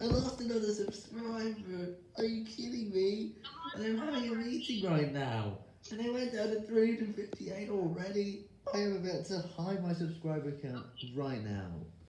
I lost another subscriber. Are you kidding me? And I'm having a meeting right now. And I went down to 358 already. I am about to hide my subscriber count right now.